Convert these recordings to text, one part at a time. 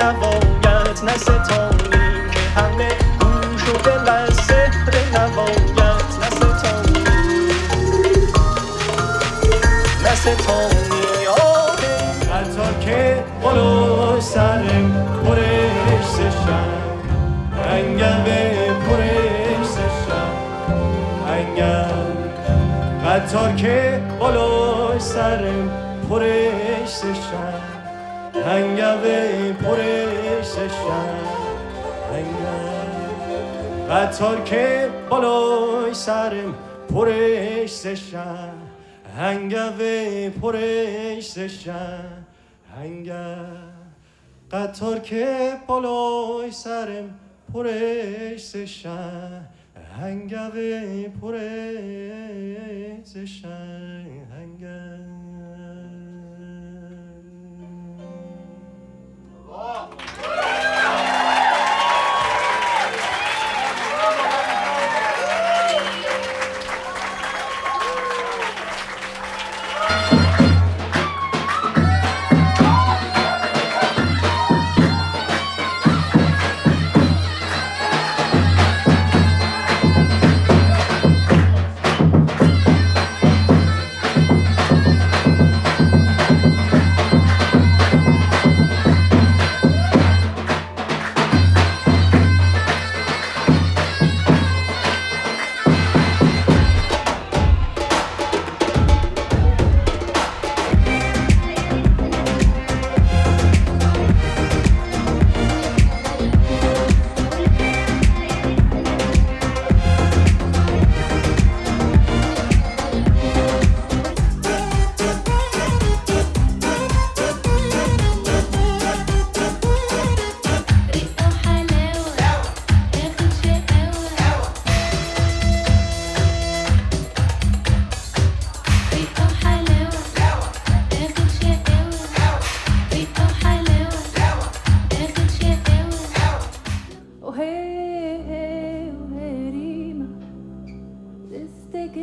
سحر نوایت نستانی که همه گم شده لز سحر نوایت نستانی نستانی آهی حتی که قلو سرم پرش سشم انگم پرش سشم انگم قطار که قلوش سرم پرش سشم انگم پرش انگم قطار که بالای سرم پرش سشم هنگوه پرش سشم هنگم قطار که بالای سرم پرش سشم هنگوه پرش سشم هنگم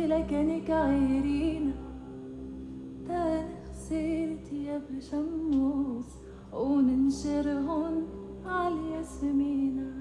لكنك غيرينا تعال يا بشموس شموس على ياسمينة